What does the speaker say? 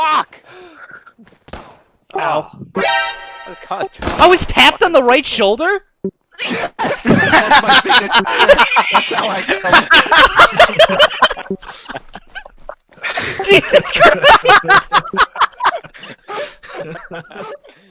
Fuck! Ow. I was caught. I was tapped on the right shoulder? That's my signature. That's how I. Jesus Christ!